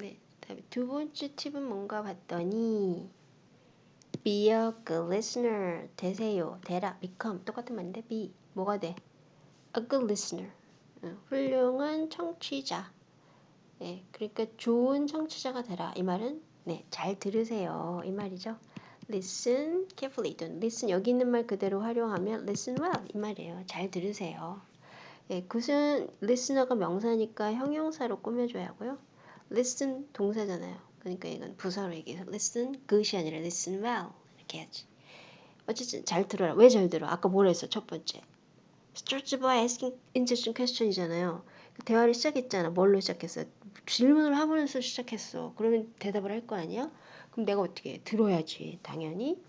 네. 다음에 두 번째 팁은 뭔가 봤더니 be a good listener 되세요. 되라. become 똑같은 말인데 be 뭐가 돼? a good listener 어, 훌륭한 청취자. 네, 그러니까 좋은 청취자가 되라. 이 말은 네, 잘 들으세요. 이 말이죠. listen carefully listen 여기 있는 말 그대로 활용하면 listen well 이 말이에요. 잘 들으세요. 예, 굿은 listener가 명사니까 형용사로 꾸며줘야 하고요. Listen 동사잖아요. 그러니까 이건 부사로 얘기해서 listen good이 아니라 listen well 이렇게 해야지. 어쨌든 잘 들어라. 왜 잘 들어? 아까 뭐라 했어? 첫 번째. start by asking interesting question이잖아요. 대화를 시작했잖아. 뭘로 시작했어? 질문을 하면서 시작했어. 그러면 대답을 할 거 아니야? 그럼 내가 어떻게 해? 들어야지. 당연히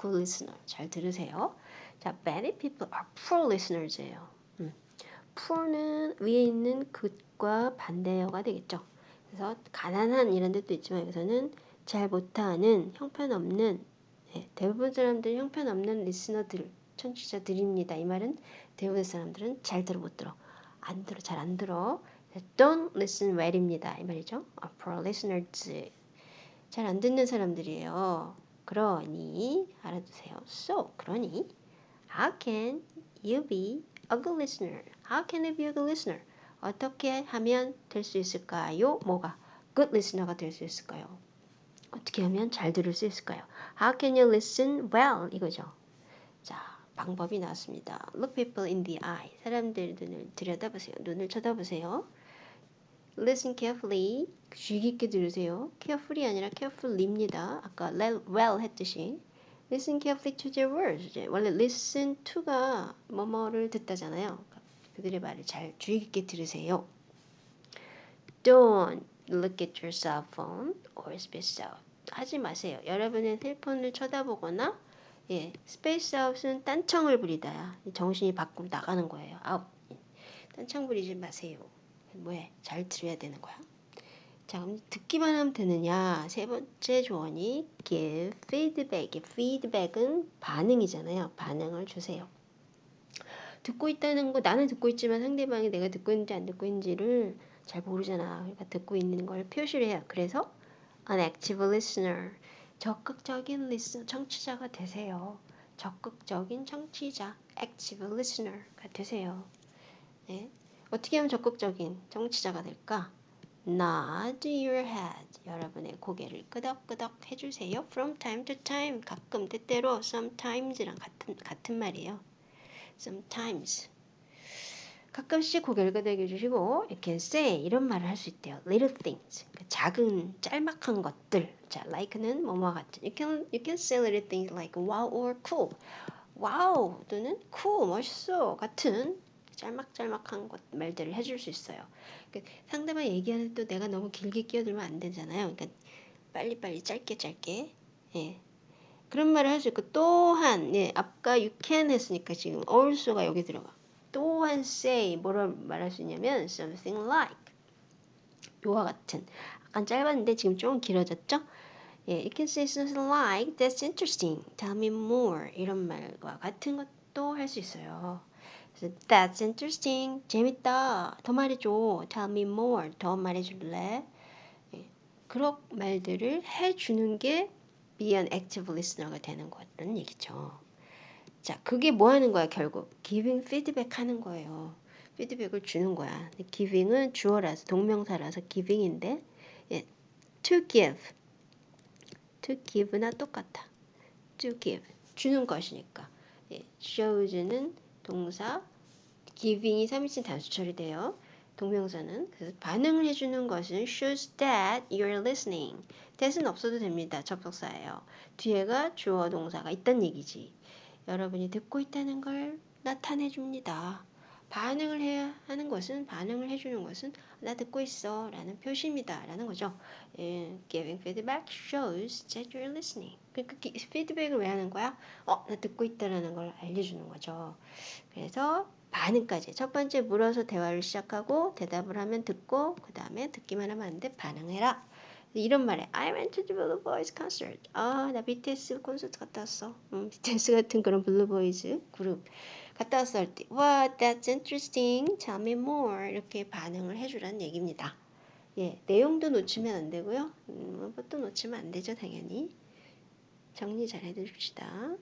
good listener. 잘 들으세요. 자, many people are poor listeners예요. 음. poor는 위에 있는 good과 반대어가 되겠죠. 그래서 가난한 이런 데도 있지만 여기서는 잘 못하는 형편없는 네, 대부분 사람들은 형편없는 리스너들 청취자들입니다. 이 말은 대부분 사람들은 잘 들어 못 들어 안 들어 잘 안 들어 don't listen well입니다. 이 말이죠. a poor listeners 잘 안 듣는 사람들이에요. 그러니 알아두세요. So 그러니 how can you be a good listener? How can you be a good listener? 어떻게 하면 될 수 있을까요? 뭐가 good listener가 될 수 있을까요? 어떻게 하면 잘 들을 수 있을까요? How can you listen well? 이거죠. 자, 방법이 나왔습니다. Look people in the eye. 사람들 눈을 들여다보세요. 눈을 쳐다보세요. Listen carefully. 주의 깊게 들으세요. Carefully 아니라 carefully입니다. 아까 well 했듯이. Listen carefully to their words. 원래 listen to가 뭐뭐를 듣다잖아요. 그들의 말을 잘 주의 깊게 들으세요. Don't look at your cell phone or space out. 하지 마세요. 여러분의 텔폰을 쳐다보거나 예, space out은 딴청을 부리다야. 정신이 밖으로 나가는 거예요. out. 딴청 부리지 마세요. 뭐해? 잘 들어야 되는 거야. 자, 그럼 듣기만 하면 되느냐? 세 번째 조언이 give feedback. feedback은 반응이잖아요. 반응을 주세요. 듣고 있다는 거 나는 듣고 있지만 상대방이 내가 듣고 있는지 안 듣고 있는지를 잘 모르잖아. 그러니까 듣고 있는 걸 표시를 해요. 그래서 an active listener 적극적인 lis 청취자가 되세요. 적극적인 청취자 active listener가 되세요. 네. 어떻게 하면 적극적인 청취자가 될까? nod your head. 여러분의 고개를 끄덕끄덕 해주세요. From time to time. 가끔 때때로 sometimes랑 같은 같은 말이에요. Sometimes. 가끔씩 고개를 끄덕여 주시고 이렇게 say 이런 말을 할 수 있대요. little things. 그러니까 작은 짤막한 것들. 자, like는 뭐뭐와 같은. You can you can say little things like wow or cool. wow 또는 cool 멋있어 같은 짤막짤막한 것 말들을 해줄 수 있어요. 그러니까 상대방 얘기하는 또 내가 너무 길게 끼어들면 안 되잖아요. 그러니까 빨리빨리 짧게 짧게 예. 그런 말을 할 수 있고 또한 예, 아까 you can 했으니까 지금 also가 여기 들어가. 또한 say 뭐라 말할 수 있냐면 something like 요와 같은 약간 짧았는데 지금 좀 길어졌죠? 예, you can say something like that's interesting, tell me more 이런 말과 같은 것도 할 수 있어요. 그래서 that's interesting, 재밌다, 더 말해줘, tell me more, 더 말해줄래? 예, 그런 말들을 해주는 게 be an active listener가 되는 거라는 얘기죠. 자, 그게 뭐 하는 거야, 결국? giving feedback 하는 거예요. 피드백을 주는 거야. giving은 주어라서, 동명사라서 giving인데, 예, to give. to give나 똑같아. to give. 주는 것이니까. 예, shows는 동사, giving이 3인칭 단수 처리돼요. 동명사는 그래서 반응을 해주는 것은 shows that you're listening. That은 없어도 됩니다. 접속사예요. 뒤에가 주어 동사가 있단 얘기지. 여러분이 듣고 있다는 걸 나타내 줍니다. 반응을 해야 하는 것은 반응을 해주는 것은 나 듣고 있어 라는 표시입니다 라는 거죠 예, giving feedback shows that you're listening 그러니까 피드백을 왜 하는 거야? 어, 나 듣고 있다라는 걸 알려주는 거죠 그래서 반응까지 첫 번째 물어서 대화를 시작하고 대답을 하면 듣고 그 다음에 듣기만 하면 안 돼 반응해라 이런 말에 I went to the Blue Boys concert. 아, 나 BTS 콘서트 갔다 왔어. 음, BTS 같은 그런 Blue Boys 그룹 갔다 왔어 할때 Wow, that's interesting. Tell me more. 이렇게 반응을 해주라는 얘기입니다. 예, 내용도 놓치면 안 되고요. 음, 뭐또 놓치면 안 되죠, 당연히. 정리 잘 해줍시다.